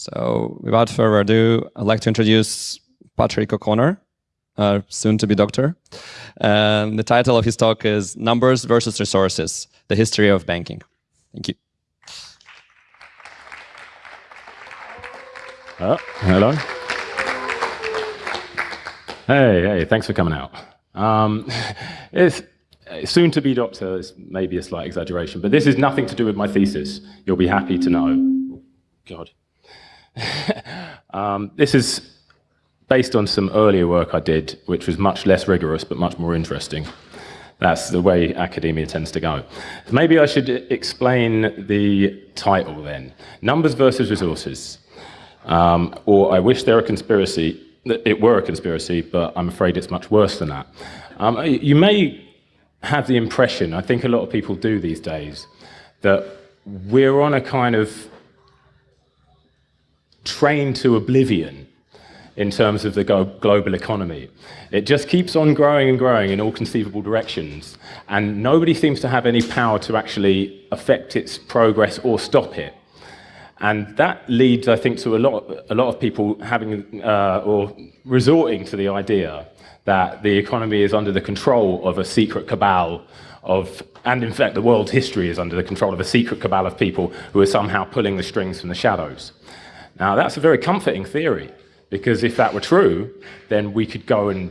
So without further ado, I'd like to introduce Patrick O'Connor, uh, soon to be doctor. Um, the title of his talk is Numbers versus Resources, the History of Banking. Thank you. Oh, hello. Hey, hey, thanks for coming out. Um, it's soon to be doctor is maybe a slight exaggeration, but this is nothing to do with my thesis. You'll be happy to know. God. um, this is based on some earlier work I did, which was much less rigorous but much more interesting. That's the way academia tends to go. Maybe I should explain the title then. Numbers versus resources. Um, or I wish there were a conspiracy, it were a conspiracy, but I'm afraid it's much worse than that. Um, you may have the impression, I think a lot of people do these days, that we're on a kind of train to oblivion in terms of the global economy. It just keeps on growing and growing in all conceivable directions, and nobody seems to have any power to actually affect its progress or stop it. And that leads, I think, to a lot, a lot of people having uh, or resorting to the idea that the economy is under the control of a secret cabal of, and in fact, the world's history is under the control of a secret cabal of people who are somehow pulling the strings from the shadows. Now, that's a very comforting theory, because if that were true, then we could go and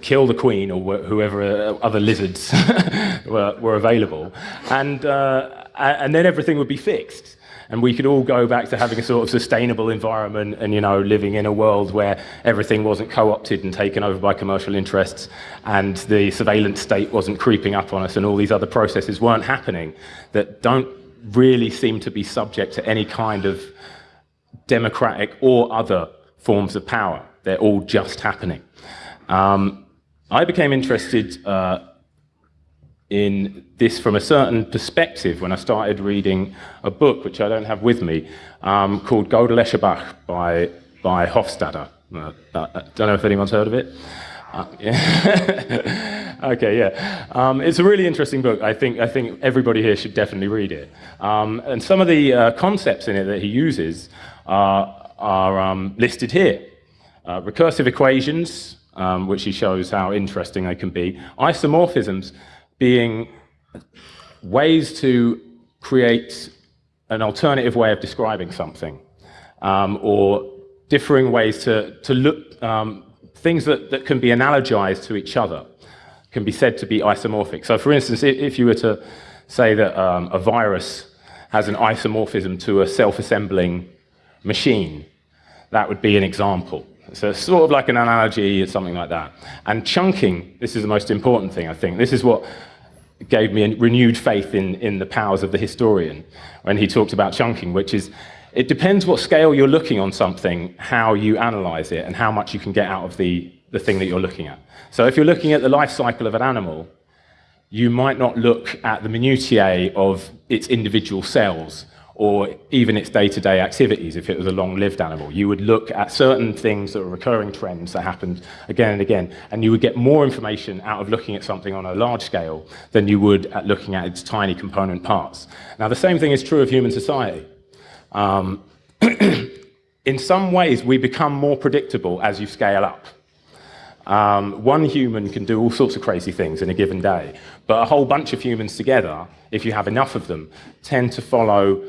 kill the queen or whoever uh, other lizards were, were, available, and, uh, and then everything would be fixed. And we could all go back to having a sort of sustainable environment and, you know, living in a world where everything wasn't co-opted and taken over by commercial interests and the surveillance state wasn't creeping up on us and all these other processes weren't happening that don't really seem to be subject to any kind of democratic or other forms of power. They're all just happening. Um, I became interested uh, in this from a certain perspective when I started reading a book, which I don't have with me, um, called Gödel Bach by, by Hofstadter. Uh, uh, I don't know if anyone's heard of it. Uh, yeah. okay, yeah. Um, it's a really interesting book. I think, I think everybody here should definitely read it. Um, and some of the uh, concepts in it that he uses are, are um, listed here. Uh, recursive equations, um, which he shows how interesting they can be. Isomorphisms being ways to create an alternative way of describing something, um, or differing ways to, to look, um, things that, that can be analogized to each other can be said to be isomorphic. So for instance, if you were to say that um, a virus has an isomorphism to a self-assembling machine. That would be an example. So it's sort of like an analogy or something like that. And chunking, this is the most important thing, I think. This is what gave me a renewed faith in, in the powers of the historian when he talked about chunking, which is, it depends what scale you're looking on something, how you analyze it, and how much you can get out of the, the thing that you're looking at. So if you're looking at the life cycle of an animal, you might not look at the minutiae of its individual cells or even its day-to-day -day activities if it was a long-lived animal. You would look at certain things that are recurring trends that happened again and again, and you would get more information out of looking at something on a large scale than you would at looking at its tiny component parts. Now, the same thing is true of human society. Um, in some ways, we become more predictable as you scale up. Um, one human can do all sorts of crazy things in a given day, but a whole bunch of humans together, if you have enough of them, tend to follow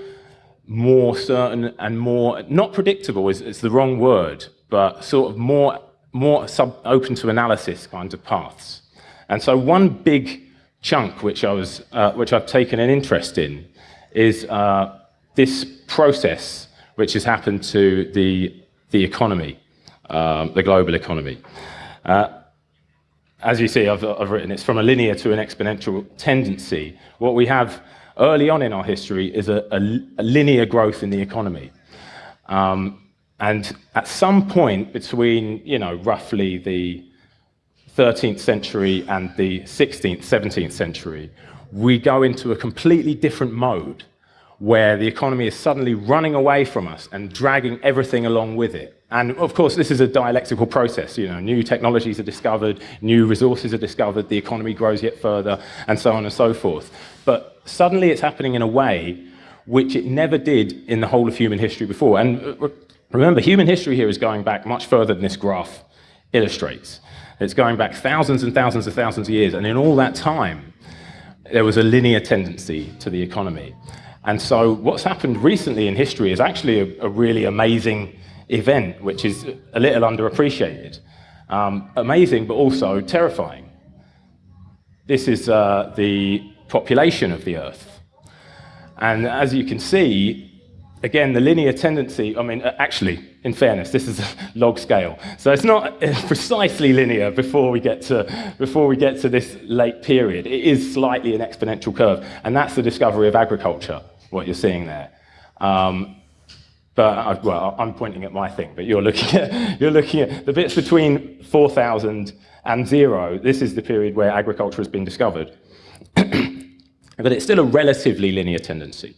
more certain and more, not predictable is, the wrong word, but sort of more, more sub, open to analysis kinds of paths. And so one big chunk which, I was, uh, which I've taken an interest in is uh, this process which has happened to the, the economy, um, the global economy. Uh, as you see, I've, I've written it's from a linear to an exponential tendency. What we have early on in our history is a, a, a linear growth in the economy. Um, and at some point between, you know, roughly the 13th century and the 16th, 17th century, we go into a completely different mode where the economy is suddenly running away from us and dragging everything along with it. And of course, this is a dialectical process. You know, new technologies are discovered, new resources are discovered, the economy grows yet further, and so on and so forth. But suddenly it's happening in a way which it never did in the whole of human history before. And uh, remember, human history here is going back much further than this graph illustrates. It's going back thousands and thousands and thousands of years, and in all that time, there was a linear tendency to the economy. And so what's happened recently in history is actually a, a really amazing event, which is a little underappreciated. Um, amazing, but also terrifying. This is uh, the population of the Earth. And as you can see, again, the linear tendency, I mean, uh, actually, in fairness, this is a log scale. So it's not precisely linear before we get to, before we get to this late period. It is slightly an exponential curve. And that's the discovery of agriculture, what you're seeing there. Um, but, I, well, I'm pointing at my thing, but you're looking at, you're looking at the bits between 4,000 and zero. This is the period where agriculture has been discovered. but it's still a relatively linear tendency.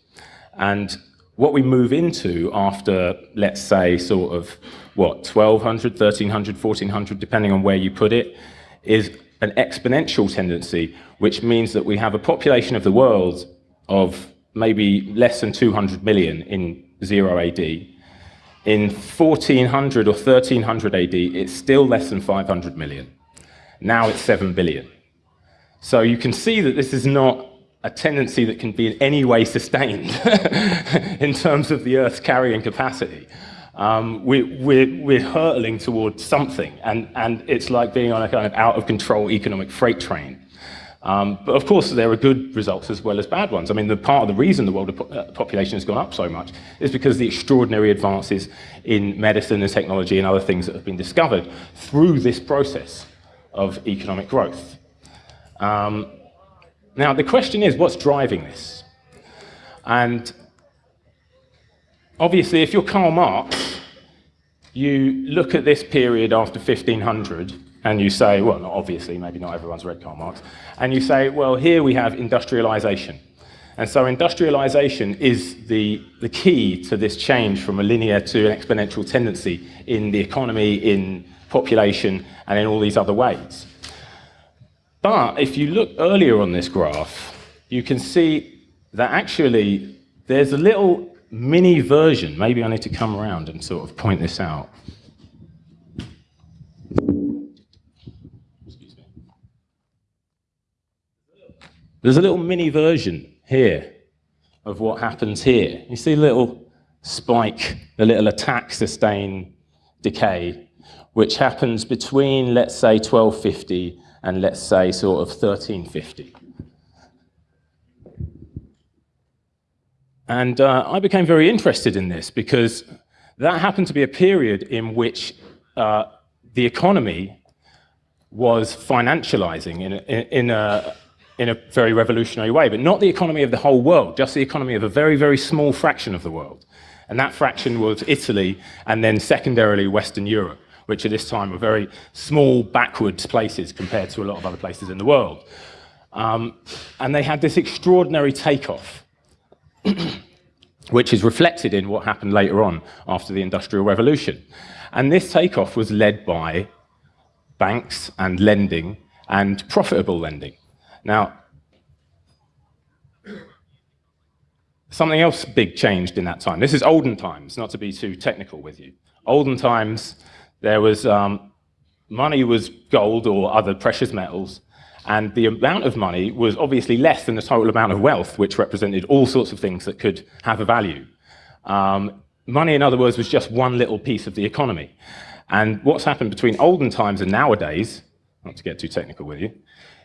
And what we move into after, let's say, sort of, what, 1200, 1300, 1400, depending on where you put it, is an exponential tendency, which means that we have a population of the world of maybe less than 200 million in 0 AD. In 1400 or 1300 AD, it's still less than 500 million. Now it's 7 billion. So you can see that this is not a tendency that can be in any way sustained in terms of the Earth's carrying capacity. Um, we, we're, we're hurtling towards something, and, and it's like being on a kind of out of control economic freight train. Um, but of course, there are good results as well as bad ones. I mean, the part of the reason the world uh, population has gone up so much is because of the extraordinary advances in medicine and technology and other things that have been discovered through this process of economic growth. Um, now, the question is, what's driving this? And obviously, if you're Karl Marx, you look at this period after 1500 and you say, well, not obviously, maybe not everyone's read Karl Marx, and you say, well, here we have industrialization. And so industrialization is the, the key to this change from a linear to an exponential tendency in the economy, in population, and in all these other ways. But if you look earlier on this graph, you can see that actually there's a little mini version. Maybe I need to come around and sort of point this out. There's a little mini version here of what happens here. You see a little spike, a little attack sustain decay, which happens between, let's say, 1250 and let's say sort of 1350. And uh, I became very interested in this because that happened to be a period in which uh, the economy was financializing in a, in, a, in a very revolutionary way, but not the economy of the whole world, just the economy of a very, very small fraction of the world. And that fraction was Italy and then secondarily Western Europe which at this time were very small, backwards places compared to a lot of other places in the world. Um, and they had this extraordinary takeoff, which is reflected in what happened later on after the Industrial Revolution. And this takeoff was led by banks and lending and profitable lending. Now, something else big changed in that time. This is olden times, not to be too technical with you. Olden times, there was um, money was gold or other precious metals, and the amount of money was obviously less than the total amount of wealth, which represented all sorts of things that could have a value. Um, money, in other words, was just one little piece of the economy. And what's happened between olden times and nowadays, not to get too technical with you,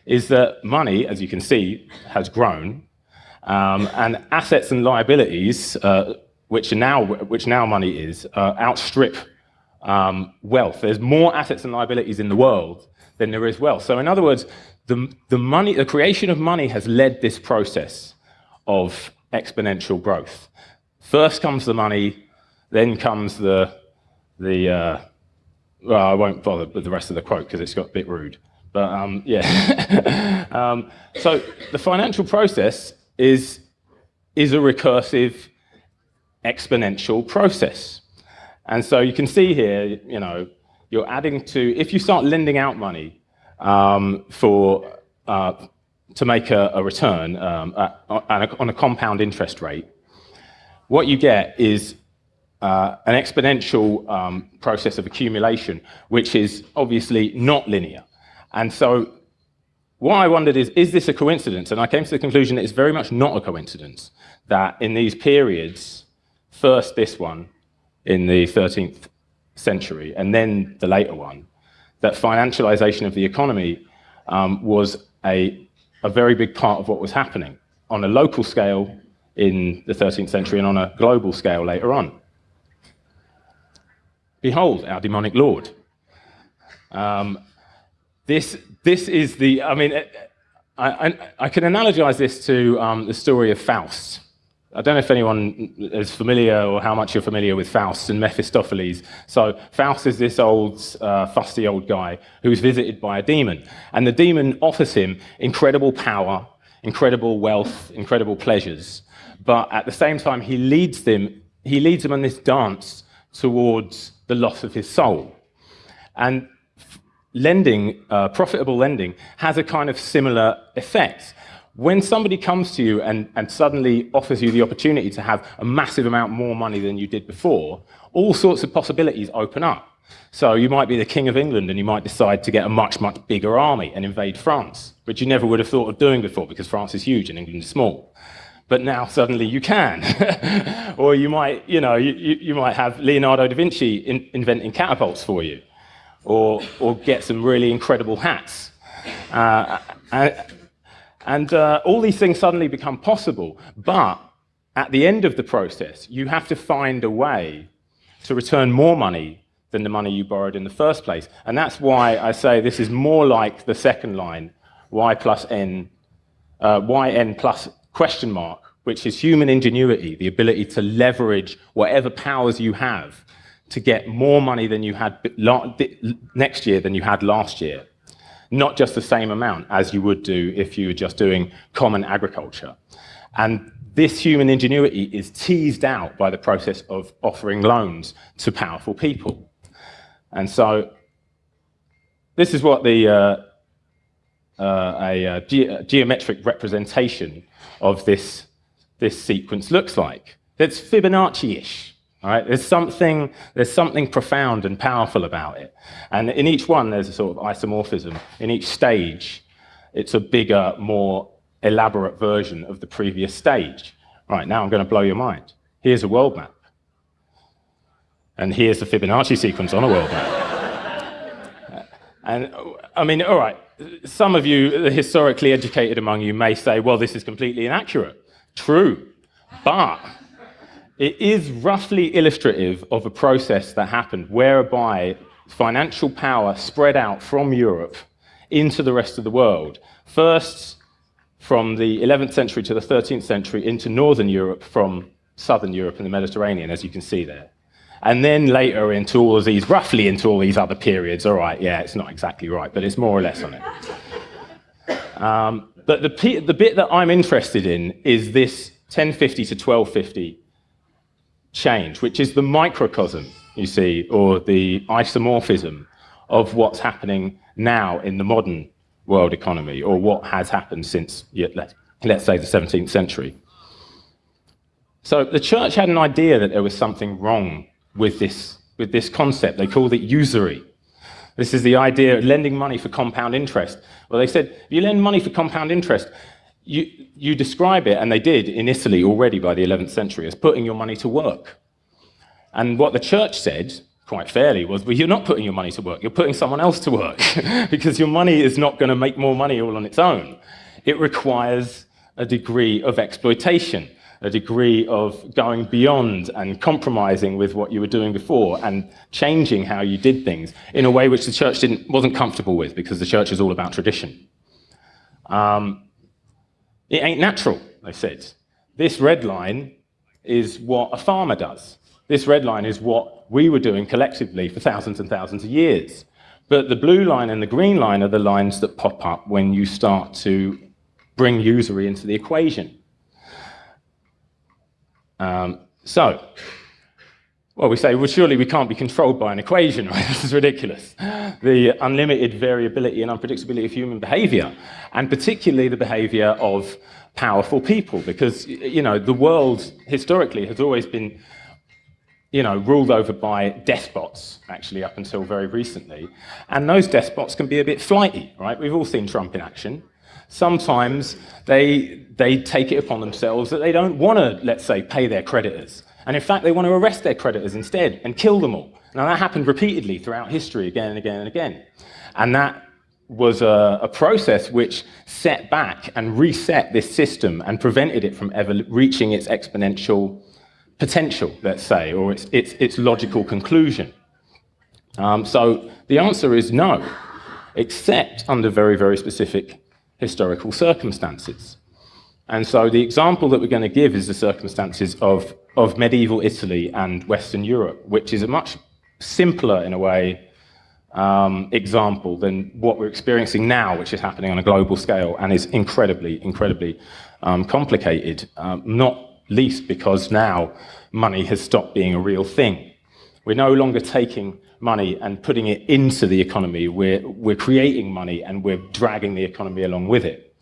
is that money, as you can see, has grown, um, and assets and liabilities, uh, which, now, which now money is, uh, outstrip um, wealth. There's more assets and liabilities in the world than there is wealth. So in other words, the, the, money, the creation of money has led this process of exponential growth. First comes the money, then comes the, the uh, well, I won't bother with the rest of the quote because it's got a bit rude. But um, yeah. um, so the financial process is, is a recursive exponential process. And so you can see here, you know, you're adding to, if you start lending out money um, for, uh, to make a, a return um, at, on, a, compound interest rate, what you get is uh, an exponential um, process of accumulation, which is obviously not linear. And so what I wondered is, is this a coincidence? And I came to the conclusion that it's very much not a coincidence that in these periods, first this one in the 13th century, and then the later one, that financialization of the economy um, was a, a very big part of what was happening on a local scale in the 13th century and on a global scale later on. Behold, our demonic Lord. Um, this, this is the, I mean, I, I, I can analogize this to um, the story of Faust. I don't know if anyone is familiar or how much you're familiar with Faust and Mephistopheles. So Faust is this old, uh, fusty old guy who's visited by a demon. And the demon offers him incredible power, incredible wealth, incredible pleasures. But at the same time, he leads them, he leads them on this dance towards the loss of his soul. And lending, uh, profitable lending, has a kind of similar effect. When somebody comes to you and, and suddenly offers you the opportunity to have a massive amount more money than you did before, all sorts of possibilities open up. So you might be the King of England and you might decide to get a much, much bigger army and invade France, which you never would have thought of doing before because France is huge and England is small but now suddenly you can. or you might, you know, you, you might have Leonardo da Vinci in, inventing catapults for you, or, or get some really incredible hats. Uh, and, uh, all these things suddenly become possible, but at the end of the process, you have to find a way to return more money than the money you borrowed in the first place. And that's why I say this is more like the second line, y plus n, uh, yn plus question mark, which is human ingenuity, the ability to leverage whatever powers you have to get more money than you had next year than you had last year. Not just the same amount as you would do if you were just doing common agriculture. And this human ingenuity is teased out by the process of offering loans to powerful people. And so this is what the uh, uh, a, a, ge geometric representation of this, this sequence looks like. It's Fibonacci-ish. Right? There's something, there's something profound and powerful about it. And in each one, there's a sort of isomorphism. In each stage, it's a bigger, more elaborate version of the previous stage. Right, now I'm going to blow your mind. Here's a world map. And here's the Fibonacci sequence on a world map. and, I mean, all right, some of you, the historically educated among you, may say, well, this is completely inaccurate. True. But it is roughly illustrative of a process that happened whereby financial power spread out from Europe into the rest of the world. First, from the 11th century to the 13th century into Northern Europe from Southern Europe and the Mediterranean, as you can see there. And then later into all of these, roughly into all these other periods. All right, yeah, it's not exactly right, but it's more or less on it. Um, but the, the bit that I'm interested in is this 1050 to 1250 change, which is the microcosm, you see, or the isomorphism of what's happening now in the modern world economy, or what has happened since, let's say, the 17th century. So the church had an idea that there was something wrong with this, with this concept. They called it usury. This is the idea of lending money for compound interest. Well, they said, if you lend money for compound interest, you, you describe it, and they did in Italy already by the 11th century, as putting your money to work. And what the church said, quite fairly, was, well, you're not putting your money to work, you're putting someone else to work, because your money is not going to make more money all on its own. It requires a degree of exploitation a degree of going beyond and compromising with what you were doing before and changing how you did things in a way which the church didn't, wasn't comfortable with because the church is all about tradition. Um, it ain't natural, they said. This red line is what a farmer does. This red line is what we were doing collectively for thousands and thousands of years. But the blue line and the green line are the lines that pop up when you start to bring usury into the equation. Um, so, well, we say, well, surely we can't be controlled by an equation, right? This is ridiculous. The unlimited variability and unpredictability of human behavior, and particularly the behavior of powerful people, because, you know, the world historically has always been, you know, ruled over by despots, actually, up until very recently. And those despots can be a bit flighty, right? We've all seen Trump in action. Sometimes they, they take it upon themselves that they don't want to, let's say, pay their creditors and in fact, they want to arrest their creditors instead and kill them all. Now, that happened repeatedly throughout history, again and again and again. And that was a, a, process which set back and reset this system and prevented it from ever reaching its exponential potential, let's say, or its, its, its logical conclusion. Um, so the answer is no, except under very, very specific historical circumstances. And so the example that we're going to give is the circumstances of, of medieval Italy and Western Europe, which is a much simpler, in a way, um, example than what we're experiencing now, which is happening on a global scale and is incredibly, incredibly um, complicated, um, not least because now money has stopped being a real thing. We're no longer taking money and putting it into the economy. We're, we're creating money and we're dragging the economy along with it.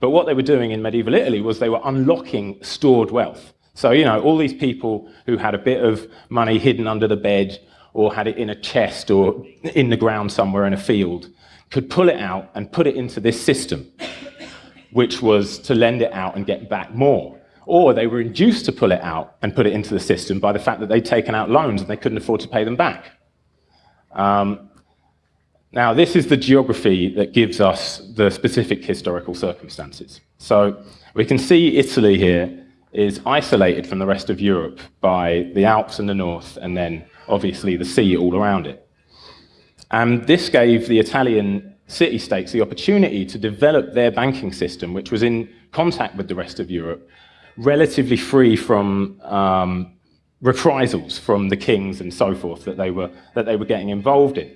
But what they were doing in medieval Italy was they were unlocking stored wealth. So, you know, all these people who had a bit of money hidden under the bed or had it in a chest or in the ground somewhere in a field could pull it out and put it into this system, which was to lend it out and get back more. Or they were induced to pull it out and put it into the system by the fact that they'd taken out loans and they couldn't afford to pay them back. Um, now, this is the geography that gives us the specific historical circumstances. So we can see Italy here is isolated from the rest of Europe by the Alps in the north and then obviously the sea all around it. And this gave the Italian city-states the opportunity to develop their banking system, which was in contact with the rest of Europe, relatively free from um, reprisals from the kings and so forth that they were, that they were getting involved in.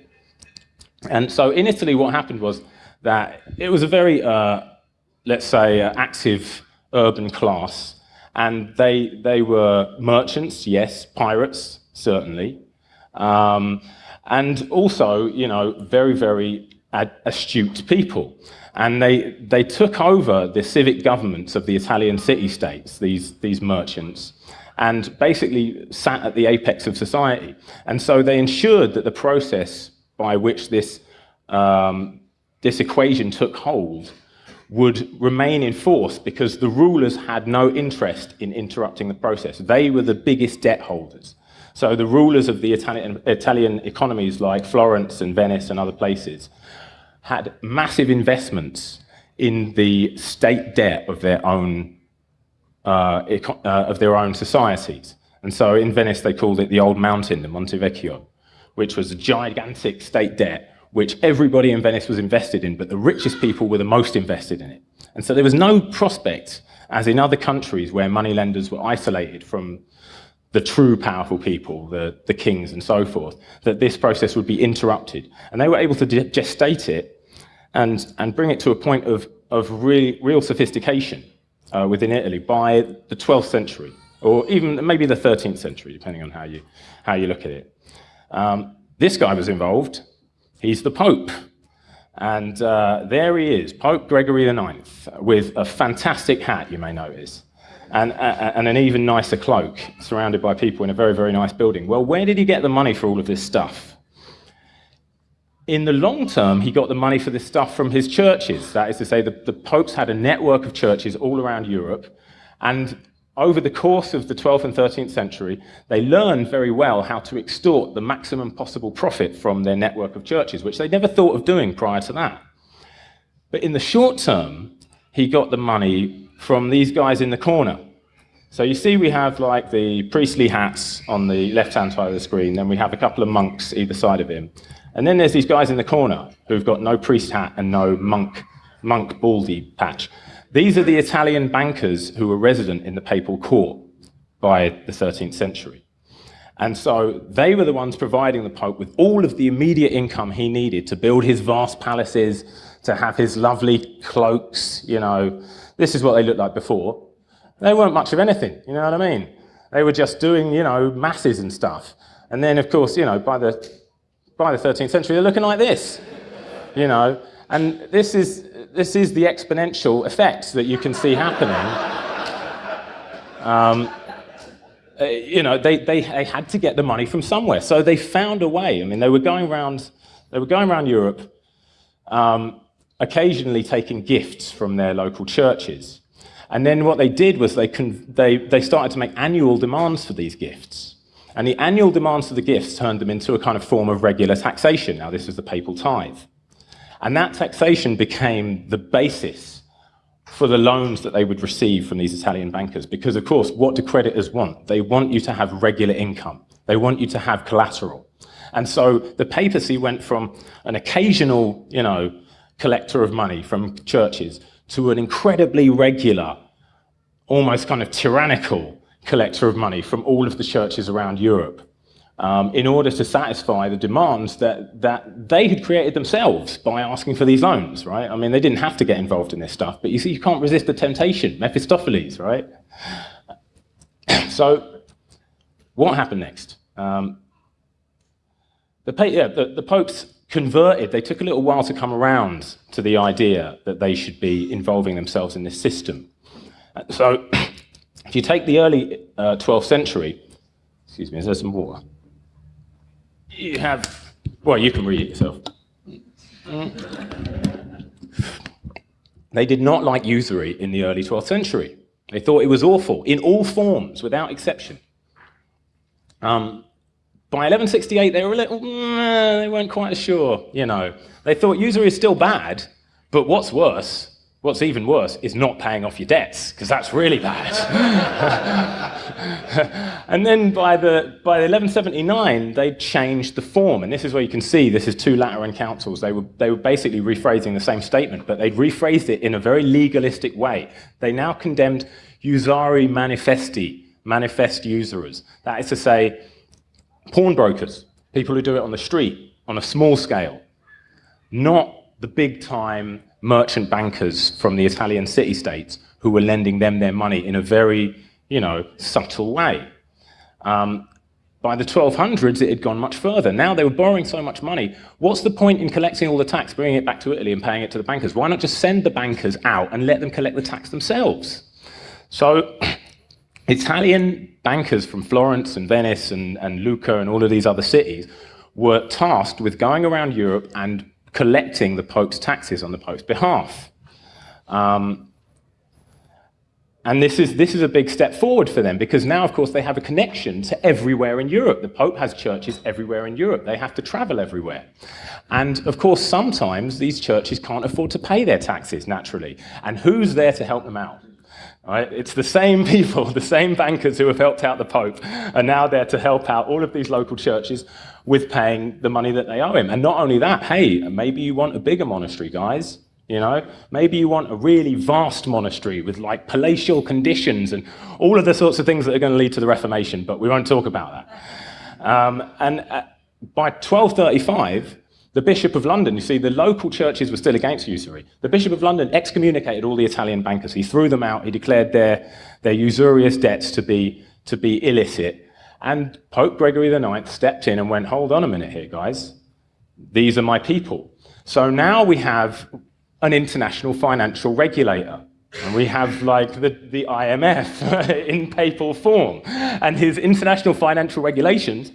And so in Italy, what happened was that it was a very, uh, let's say, uh, active urban class. And they, they were merchants, yes, pirates, certainly. Um, and also, you know, very, very astute people. And they, they took over the civic governments of the Italian city-states, these, these merchants, and basically sat at the apex of society. And so they ensured that the process by which this, um, this equation took hold would remain in force because the rulers had no interest in interrupting the process. They were the biggest debt holders. So the rulers of the Italian, Italian economies like Florence and Venice and other places had massive investments in the state debt of their own, uh, uh, of their own societies. And so in Venice, they called it the Old Mountain, the Monte Vecchio which was a gigantic state debt, which everybody in Venice was invested in, but the richest people were the most invested in it. And so there was no prospect, as in other countries where moneylenders were isolated from the true powerful people, the, the kings and so forth, that this process would be interrupted. And they were able to gestate it and, and bring it to a point of, of really, real sophistication uh, within Italy by the 12th century, or even maybe the 13th century, depending on how you, how you look at it. Um, this guy was involved. He's the Pope. And uh, there he is, Pope Gregory IX, with a fantastic hat, you may notice, and, uh, and an even nicer cloak, surrounded by people in a very, very nice building. Well, where did he get the money for all of this stuff? In the long term, he got the money for this stuff from his churches. That is to say, the, the popes had a network of churches all around Europe, and over the course of the 12th and 13th century, they learned very well how to extort the maximum possible profit from their network of churches, which they never thought of doing prior to that. But in the short term, he got the money from these guys in the corner. So you see we have like the priestly hats on the left-hand side of the screen, then we have a couple of monks either side of him. And then there's these guys in the corner who've got no priest hat and no monk, monk baldy patch. These are the Italian bankers who were resident in the papal court by the 13th century. And so they were the ones providing the Pope with all of the immediate income he needed to build his vast palaces, to have his lovely cloaks, you know. This is what they looked like before. They weren't much of anything, you know what I mean? They were just doing, you know, masses and stuff. And then, of course, you know, by the, by the 13th century, they're looking like this, you know. And this is, this is the exponential effect that you can see happening. Um, uh, you know, they, they, they had to get the money from somewhere. So they found a way. I mean, they were going around, they were going around Europe, um, occasionally taking gifts from their local churches. And then what they did was they, they, they started to make annual demands for these gifts. And the annual demands for the gifts turned them into a kind of form of regular taxation. Now, this was the papal tithe. And that taxation became the basis for the loans that they would receive from these Italian bankers. Because, of course, what do creditors want? They want you to have regular income. They want you to have collateral. And so the papacy went from an occasional, you know, collector of money from churches to an incredibly regular, almost kind of tyrannical collector of money from all of the churches around Europe um, in order to satisfy the demands that, that they had created themselves by asking for these loans, right? I mean, they didn't have to get involved in this stuff, but you see, you can't resist the temptation, Mephistopheles, right? so, what happened next? Um, the, yeah, the, the popes converted, they took a little while to come around to the idea that they should be involving themselves in this system. So, if you take the early uh, 12th century, excuse me, is there some water? You have, well, you can read it yourself. They did not like usury in the early 12th century. They thought it was awful, in all forms, without exception. Um, by 1168, they were a little, they weren't quite sure, you know. They thought usury is still bad, but what's worse What's even worse is not paying off your debts, because that's really bad. and then by, the, by 1179, they changed the form. And this is where you can see this is two Lateran councils. They were, they were basically rephrasing the same statement, but they'd rephrased it in a very legalistic way. They now condemned usari manifesti, manifest usurers. That is to say, pawnbrokers, people who do it on the street, on a small scale, not the big time merchant bankers from the Italian city-states who were lending them their money in a very, you know, subtle way. Um, by the 1200s, it had gone much further. Now they were borrowing so much money. What's the point in collecting all the tax, bringing it back to Italy and paying it to the bankers? Why not just send the bankers out and let them collect the tax themselves? So Italian bankers from Florence and Venice and, and Lucca and all of these other cities were tasked with going around Europe and collecting the Pope's taxes on the Pope's behalf. Um, and this is, this is a big step forward for them because now, of course, they have a connection to everywhere in Europe. The Pope has churches everywhere in Europe. They have to travel everywhere. And, of course, sometimes these churches can't afford to pay their taxes, naturally. And who's there to help them out? Right? It's the same people, the same bankers who have helped out the Pope are now there to help out all of these local churches with paying the money that they owe him. And not only that, hey, maybe you want a bigger monastery, guys. You know, maybe you want a really vast monastery with like palatial conditions and all of the sorts of things that are going to lead to the Reformation, but we won't talk about that. Um, and uh, by 1235, the Bishop of London, you see, the local churches were still against usury. The Bishop of London excommunicated all the Italian bankers. He threw them out. He declared their, their usurious debts to be, to be illicit. And Pope Gregory IX stepped in and went, hold on a minute here, guys. These are my people. So now we have an international financial regulator. And we have like the, the IMF in papal form. And his international financial regulations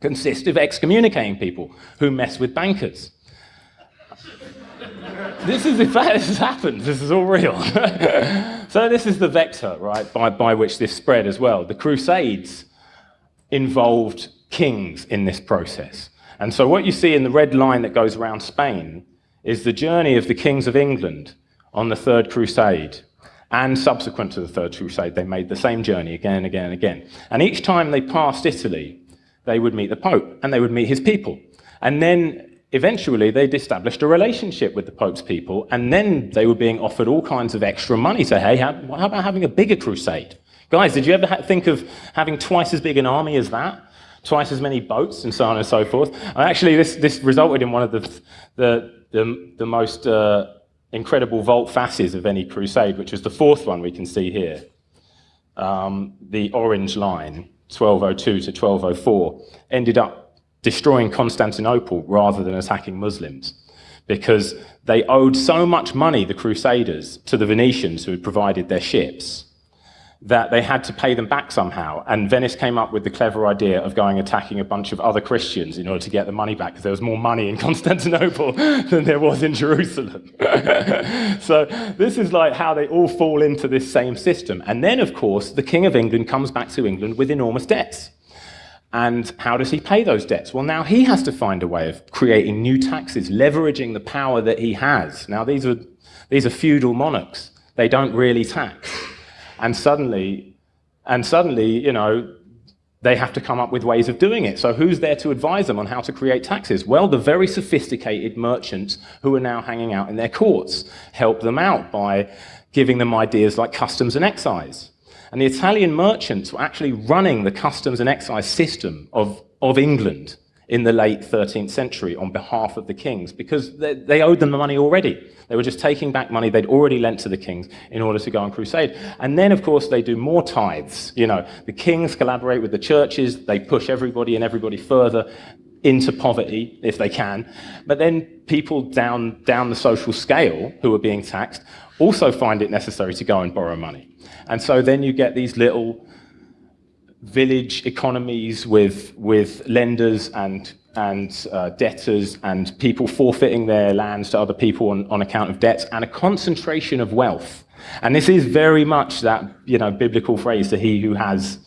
consist of excommunicating people who mess with bankers. this is, in fact, this has happened. This is all real. so this is the vector, right, by, by which this spread as well. The Crusades involved kings in this process. And so what you see in the red line that goes around Spain is the journey of the kings of England on the Third Crusade. And subsequent to the Third Crusade, they made the same journey again and again and again. And each time they passed Italy, they would meet the Pope and they would meet his people. And then eventually they'd established a relationship with the Pope's people, and then they were being offered all kinds of extra money. So, hey, how, how about having a bigger crusade? Guys, did you ever think of having twice as big an army as that? Twice as many boats and so on and so forth? And actually, this, this resulted in one of the, the, the, the most uh, incredible volte-faces of any crusade, which is the fourth one we can see here. um, the orange line, 1202 to 1204, ended up destroying Constantinople rather than attacking Muslims because they owed so much money, the Crusaders, to the Venetians who had provided their ships that they had to pay them back somehow. And Venice came up with the clever idea of going attacking a bunch of other Christians in order to get the money back, because there was more money in Constantinople than there was in Jerusalem. so this is like how they all fall into this same system. And then, of course, the King of England comes back to England with enormous debts. And how does he pay those debts? Well, now he has to find a way of creating new taxes, leveraging the power that he has. Now, these are, these are feudal monarchs. They don't really tax. And suddenly, and suddenly, you know, they have to come up with ways of doing it. So who's there to advise them on how to create taxes? Well, the very sophisticated merchants who are now hanging out in their courts help them out by giving them ideas like customs and excise. And the Italian merchants were actually running the customs and excise system of, of England in the late 13th century on behalf of the kings because they, they, owed them the money already. They were just taking back money they'd already lent to the kings in order to go on crusade. And then, of course, they do more tithes. You know, the kings collaborate with the churches, they push everybody and everybody further into poverty if they can. But then people down, down the social scale who are being taxed also find it necessary to go and borrow money. And so then you get these little village economies with, with lenders and, and uh, debtors and people forfeiting their lands to other people on, on account of debts and a concentration of wealth. And this is very much that you know, biblical phrase to he who has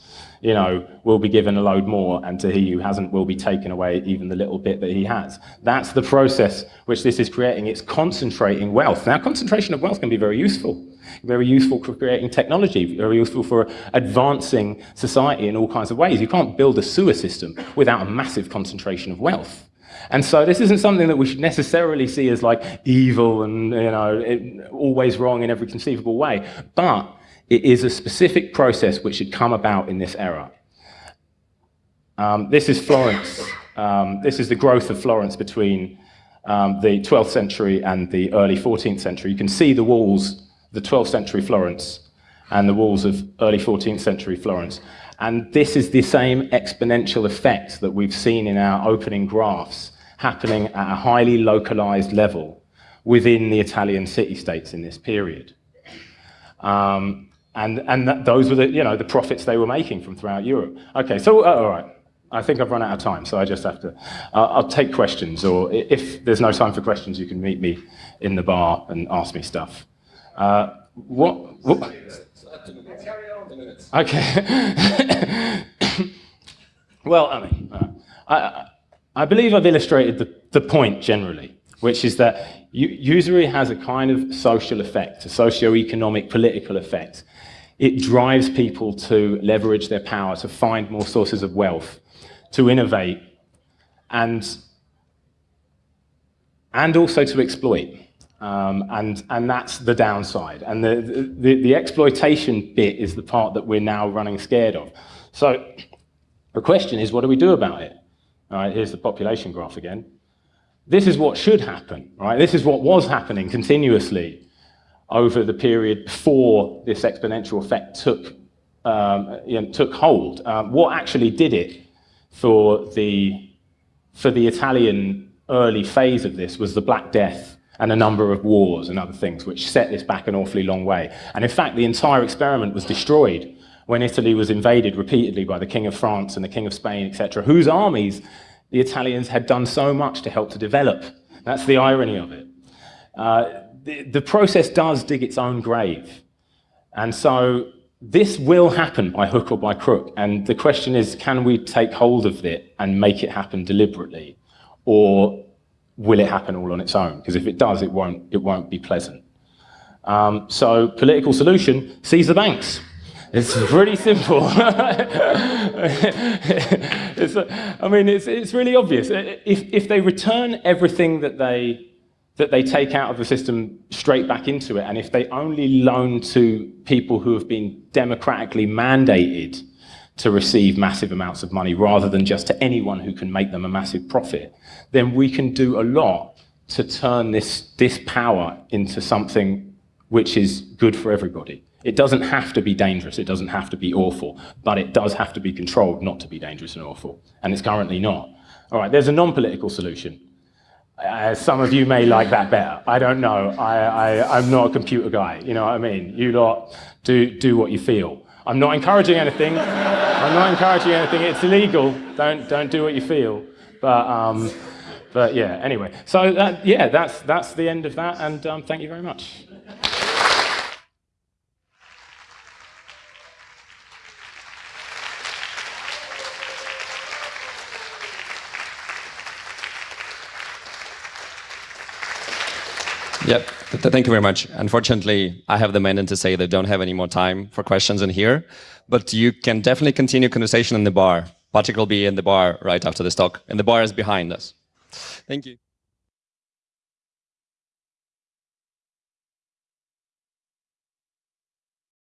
you know, will be given a load more, and to he who hasn't will be taken away even the little bit that he has. That's the process which this is creating. It's concentrating wealth. Now, concentration of wealth can be very useful very useful for creating technology, very useful for advancing society in all kinds of ways. You can't build a sewer system without a massive concentration of wealth. And so this isn't something that we should necessarily see as like evil and you know it, always wrong in every conceivable way, but it is a specific process which should come about in this era. Um, this is Florence. Um, this is the growth of Florence between um, the 12th century and the early 14th century. You can see the walls the 12th century Florence and the walls of early 14th century Florence. And this is the same exponential effect that we've seen in our opening graphs happening at a highly localized level within the Italian city-states in this period. Um, and and that, those were the, you know, the profits they were making from throughout Europe. Okay, so, uh, all right. I think I've run out of time, so I just have to. Uh, I'll take questions, or if there's no time for questions, you can meet me in the bar and ask me stuff. Uh, what? Okay. well, I mean, uh, I, I believe I've illustrated the, the point generally, which is that usury has a kind of social effect, a socio-economic, political effect. It drives people to leverage their power, to find more sources of wealth, to innovate, and, and also to exploit. Um, and, and that's the downside. And the, the, the, exploitation bit is the part that we're now running scared of. So the question is, what do we do about it? All right, here's the population graph again. This is what should happen, right? This is what was happening continuously over the period before this exponential effect took, um, you know, took hold. Um, what actually did it for the, for the Italian early phase of this was the Black Death and a number of wars and other things, which set this back an awfully long way. And in fact, the entire experiment was destroyed when Italy was invaded repeatedly by the King of France and the King of Spain, etc., whose armies the Italians had done so much to help to develop. That's the irony of it. Uh, the, the process does dig its own grave. And so this will happen by hook or by crook. And the question is, can we take hold of it and make it happen deliberately? Or will it happen all on its own? Because if it does, it won't, it won't be pleasant. Um, so political solution, seize the banks. It's pretty simple. it's, I mean, it's, it's really obvious. If, if they return everything that they, that they take out of the system straight back into it, and if they only loan to people who have been democratically mandated to receive massive amounts of money rather than just to anyone who can make them a massive profit, then we can do a lot to turn this, this power into something which is good for everybody. It doesn't have to be dangerous, it doesn't have to be awful, but it does have to be controlled not to be dangerous and awful, and it's currently not. All right, there's a non-political solution. Uh, some of you may like that better. I don't know. I, I, I'm not a computer guy. You know what I mean? You lot do, do what you feel. I'm not encouraging anything. I'm not encouraging anything. It's illegal. Don't, don't do what you feel. But, um, but yeah, anyway. So that, yeah, that's, that's the end of that. And um, thank you very much. Yep. Thank you very much. Unfortunately, I have the mandate to say they don't have any more time for questions in here, but you can definitely continue conversation in the bar. Patrick will be in the bar right after this talk, and the bar is behind us. Thank you.